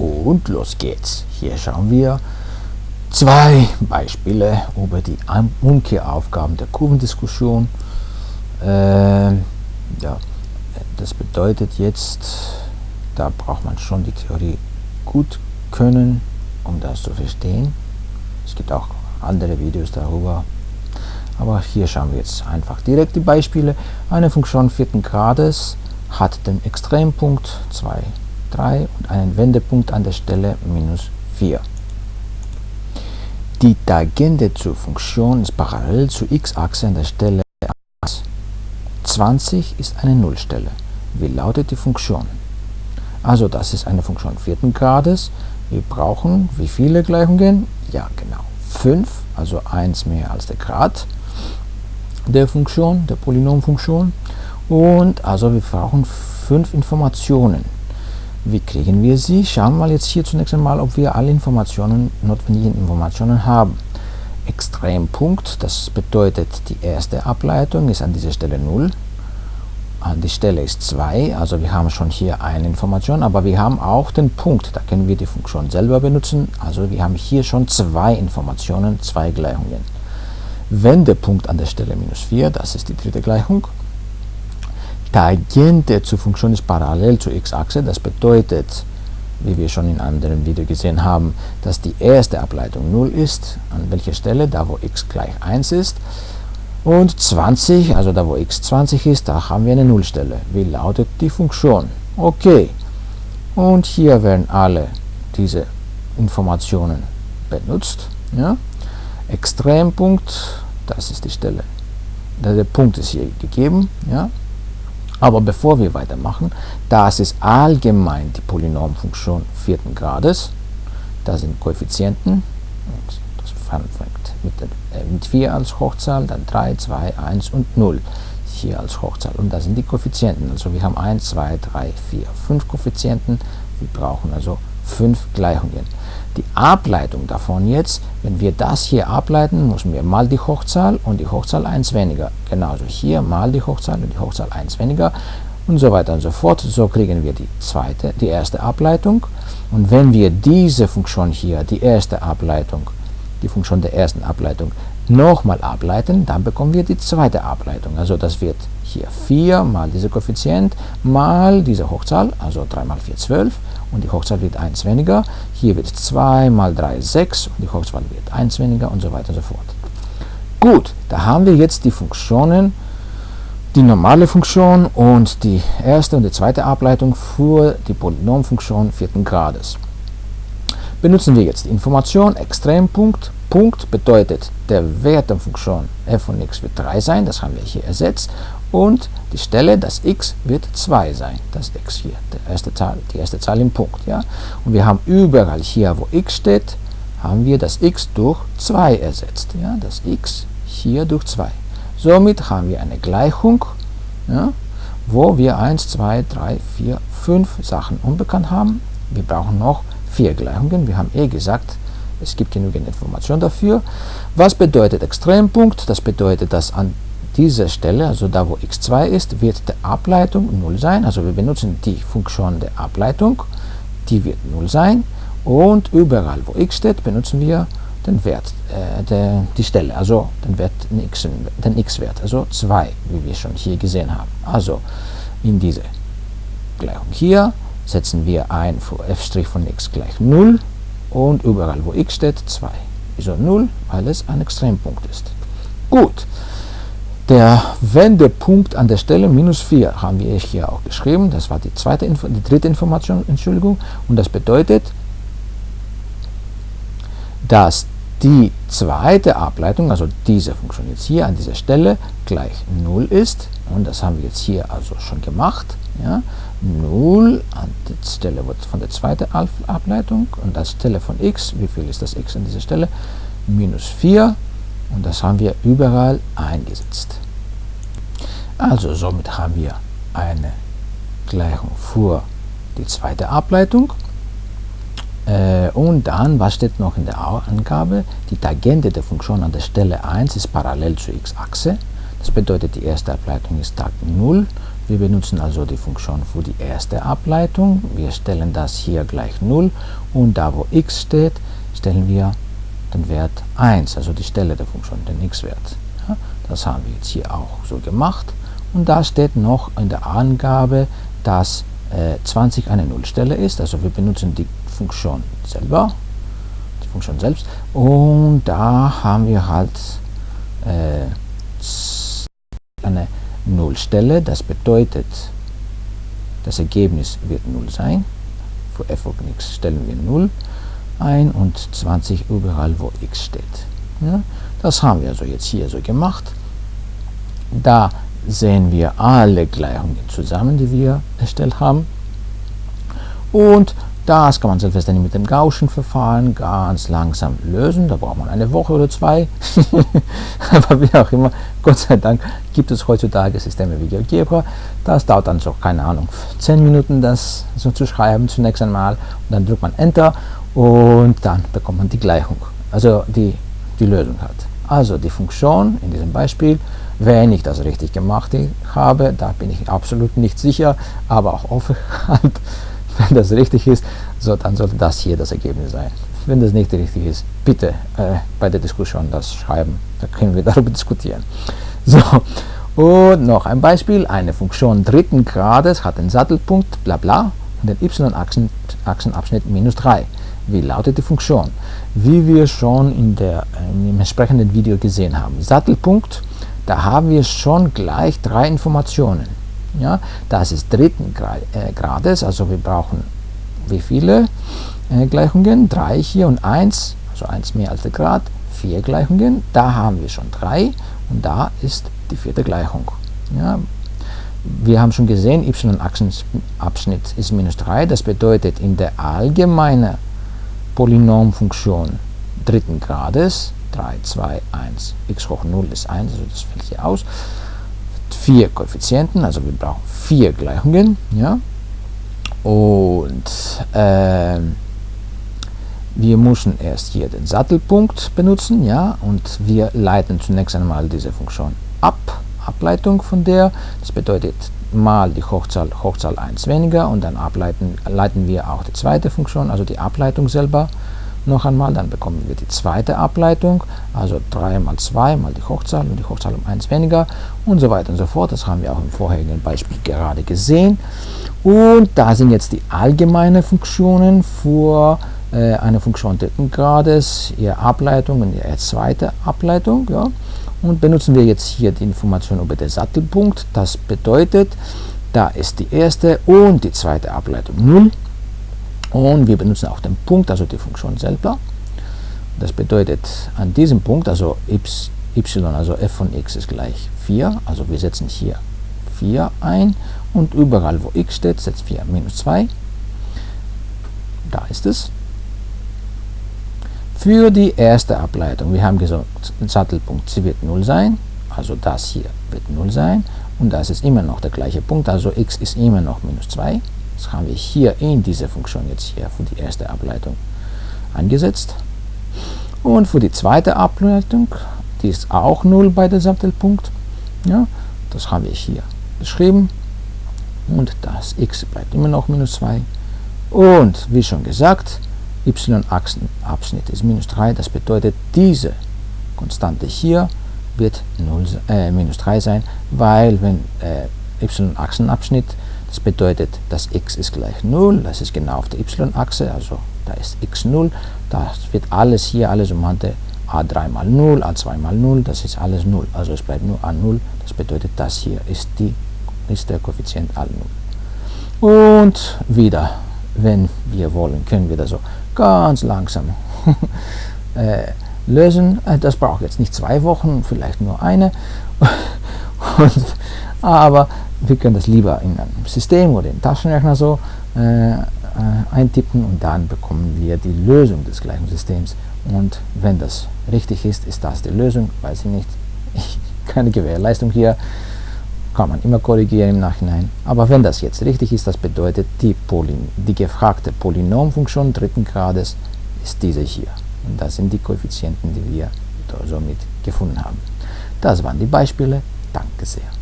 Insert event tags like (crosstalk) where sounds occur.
Und los geht's. Hier schauen wir zwei Beispiele über die Umkehraufgaben der Kurvendiskussion. Äh, ja, das bedeutet jetzt, da braucht man schon die Theorie gut können, um das zu verstehen. Es gibt auch andere Videos darüber. Aber hier schauen wir jetzt einfach direkt die Beispiele. Eine Funktion vierten Grades hat den Extrempunkt 2, 3 und einen Wendepunkt an der Stelle minus 4. Die Tangente zur Funktion ist parallel zur x-Achse an der Stelle 1. 20 ist eine Nullstelle. Wie lautet die Funktion? Also das ist eine Funktion vierten Grades. Wir brauchen wie viele Gleichungen? Ja, genau, 5, also 1 mehr als der Grad der Funktion, der Polynomfunktion. Und also wir brauchen fünf Informationen. Wie kriegen wir sie? Schauen wir jetzt hier zunächst einmal, ob wir alle Informationen, notwendigen Informationen haben. Extrempunkt, das bedeutet, die erste Ableitung ist an dieser Stelle 0. Die Stelle ist 2, also wir haben schon hier eine Information, aber wir haben auch den Punkt, da können wir die Funktion selber benutzen. Also wir haben hier schon zwei Informationen, zwei Gleichungen. Wendepunkt an der Stelle minus 4, das ist die dritte Gleichung. Tangente zur Funktion ist parallel zur x-Achse. Das bedeutet, wie wir schon in anderen Video gesehen haben, dass die erste Ableitung 0 ist. An welcher Stelle? Da, wo x gleich 1 ist. Und 20, also da, wo x 20 ist, da haben wir eine Nullstelle. Wie lautet die Funktion? Okay. Und hier werden alle diese Informationen benutzt. Ja. Extrempunkt, das ist die Stelle. Der Punkt ist hier gegeben. Ja. Aber bevor wir weitermachen, das ist allgemein die Polynomfunktion vierten Grades. Das sind Koeffizienten. das fängt mit, äh, mit 4 als Hochzahl, dann 3, 2, 1 und 0 hier als Hochzahl. Und das sind die Koeffizienten. Also wir haben 1, 2, 3, 4, 5 Koeffizienten. Wir brauchen also 5 Gleichungen. Die Ableitung davon jetzt, wenn wir das hier ableiten, müssen wir mal die Hochzahl und die Hochzahl 1 weniger. Genauso hier mal die Hochzahl und die Hochzahl 1 weniger und so weiter und so fort. So kriegen wir die zweite, die erste Ableitung. Und wenn wir diese Funktion hier, die erste Ableitung, die Funktion der ersten Ableitung, nochmal ableiten, dann bekommen wir die zweite Ableitung. Also das wird hier 4 mal dieser Koeffizient mal diese Hochzahl, also 3 mal 4, 12 und die Hochzahl wird 1 weniger. Hier wird 2 mal 3, 6 und die Hochzahl wird 1 weniger und so weiter und so fort. Gut, da haben wir jetzt die Funktionen, die normale Funktion und die erste und die zweite Ableitung für die Polynomfunktion vierten Grades. Benutzen wir jetzt die Information Extrempunkt. Punkt bedeutet, der Wert der Funktion f von x wird 3 sein, das haben wir hier ersetzt und die Stelle, das x, wird 2 sein. Das x hier, die erste Zahl, die erste Zahl im Punkt. Ja? Und wir haben überall hier, wo x steht, haben wir das x durch 2 ersetzt. Ja? Das x hier durch 2. Somit haben wir eine Gleichung, ja, wo wir 1, 2, 3, 4, 5 Sachen unbekannt haben. Wir brauchen noch 4 Gleichungen. Wir haben eh gesagt, es gibt genügend Information dafür. Was bedeutet Extrempunkt? Das bedeutet, dass an dieser Stelle, also da wo x2 ist, wird die Ableitung 0 sein. Also wir benutzen die Funktion der Ableitung, die wird 0 sein. Und überall wo x steht, benutzen wir den Wert, äh, der, die Stelle, also den Wert den x-Wert, also 2, wie wir schon hier gesehen haben. Also in diese Gleichung hier setzen wir ein für f' von x gleich 0 und überall wo x steht 2. Wieso 0? Weil es ein Extrempunkt ist. Gut, der Wendepunkt an der Stelle minus 4 haben wir hier auch geschrieben. Das war die, zweite, die dritte Information, Entschuldigung. Und das bedeutet, dass die zweite Ableitung, also diese Funktion jetzt hier an dieser Stelle, gleich 0 ist. Und das haben wir jetzt hier also schon gemacht. Ja. 0 an der Stelle von der zweiten Ableitung und das Stelle von x, wie viel ist das x an dieser Stelle? Minus 4 und das haben wir überall eingesetzt. Also somit haben wir eine Gleichung für die zweite Ableitung. Äh, und dann, was steht noch in der Angabe? Die Tangente der Funktion an der Stelle 1 ist parallel zur x-Achse. Das bedeutet, die erste Ableitung ist Tag 0. Wir benutzen also die Funktion für die erste Ableitung. Wir stellen das hier gleich 0 und da wo x steht, stellen wir den Wert 1, also die Stelle der Funktion, den x-Wert. Das haben wir jetzt hier auch so gemacht. Und da steht noch in der Angabe, dass äh, 20 eine Nullstelle ist. Also wir benutzen die Funktion selber, die Funktion selbst. Und da haben wir halt äh, eine Nullstelle. Das bedeutet, das Ergebnis wird 0 sein. Für f of x stellen wir 0 ein und 20 überall, wo x steht. Ja, das haben wir also jetzt hier so gemacht. Da sehen wir alle Gleichungen zusammen, die wir erstellt haben. Und das kann man selbstverständlich mit dem Gaußschen Verfahren ganz langsam lösen. Da braucht man eine Woche oder zwei. (laughs) Aber wie auch immer, Gott sei Dank gibt es heutzutage Systeme wie GeoGebra. Das dauert dann so, keine Ahnung, 10 Minuten, das so zu schreiben zunächst einmal. Und dann drückt man Enter und dann bekommt man die Gleichung, also die, die Lösung hat. Also die Funktion in diesem Beispiel, wenn ich das richtig gemacht habe, da bin ich absolut nicht sicher, aber auch offen (laughs) wenn das richtig ist, so, dann sollte das hier das Ergebnis sein. Wenn das nicht richtig ist, bitte äh, bei der Diskussion das schreiben, da können wir (laughs) darüber diskutieren. So, und noch ein Beispiel, eine Funktion dritten Grades hat den Sattelpunkt, bla bla, und den y-Achsenabschnitt minus 3. Wie lautet die Funktion? Wie wir schon in der, im entsprechenden Video gesehen haben. Sattelpunkt, da haben wir schon gleich drei Informationen. Ja, das ist dritten äh, Grades, also wir brauchen wie viele äh, Gleichungen? Drei hier und eins, also eins mehr als der Grad, vier Gleichungen. Da haben wir schon drei und da ist die vierte Gleichung. Ja, wir haben schon gesehen, y-Achsenabschnitt ist minus 3. Das bedeutet, in der allgemeinen Polynomfunktion dritten Grades, 3, 2, 1, x hoch 0 ist 1, also das fällt hier aus, vier Koeffizienten, also wir brauchen vier Gleichungen, ja, und äh, wir müssen erst hier den Sattelpunkt benutzen, ja, und wir leiten zunächst einmal diese Funktion ab, Ableitung von der, das bedeutet mal die Hochzahl, Hochzahl 1 weniger und dann ableiten, leiten wir auch die zweite Funktion, also die Ableitung selber noch einmal, dann bekommen wir die zweite Ableitung, also 3 mal 2 mal die Hochzahl und die Hochzahl um 1 weniger und so weiter und so fort. Das haben wir auch im vorherigen Beispiel gerade gesehen. Und da sind jetzt die allgemeinen Funktionen für äh, eine Funktion dritten Grades, ihre Ableitung und ihre zweite Ableitung. Ja. Und benutzen wir jetzt hier die Information über den Sattelpunkt. Das bedeutet, da ist die erste und die zweite Ableitung 0. Und wir benutzen auch den Punkt, also die Funktion selber. Das bedeutet, an diesem Punkt, also y, also f von x ist gleich 4, also wir setzen hier 4 ein und überall, wo x steht, setzt 4 minus 2. Da ist es. Für die erste Ableitung, wir haben gesagt, Sattelpunkt, sie wird 0 sein, also das hier wird 0 sein und das ist immer noch der gleiche Punkt, also x ist immer noch minus 2. Das haben wir hier in dieser Funktion jetzt hier für die erste Ableitung angesetzt. Und für die zweite Ableitung, die ist auch 0 bei der Sattelpunkt, ja, das haben wir hier geschrieben. Und das x bleibt immer noch minus 2. Und wie schon gesagt, y-Achsenabschnitt ist minus 3. Das bedeutet, diese Konstante hier wird 0, äh, minus 3 sein, weil wenn äh, y-Achsenabschnitt, das bedeutet, dass x ist gleich 0, das ist genau auf der y-Achse, also da ist x 0, das wird alles hier, alles umhante a3 mal 0, a2 mal 0, das ist alles 0, also es bleibt nur a0, das bedeutet, das hier ist, die, ist der Koeffizient a0. Und wieder, wenn wir wollen, können wir das so ganz langsam (laughs) äh, lösen. Äh, das braucht jetzt nicht zwei Wochen, vielleicht nur eine. (laughs) Und, aber wir können das lieber in einem System oder im Taschenrechner so äh, äh, eintippen und dann bekommen wir die Lösung des gleichen Systems. Und wenn das richtig ist, ist das die Lösung, weiß ich nicht. (laughs) Ich, keine Gewährleistung hier kann man immer korrigieren im Nachhinein. Aber wenn das jetzt richtig ist, das bedeutet, die, Polyn die gefragte Polynomfunktion dritten Grades ist diese hier. Und das sind die Koeffizienten, die wir somit gefunden haben. Das waren die Beispiele. Danke sehr.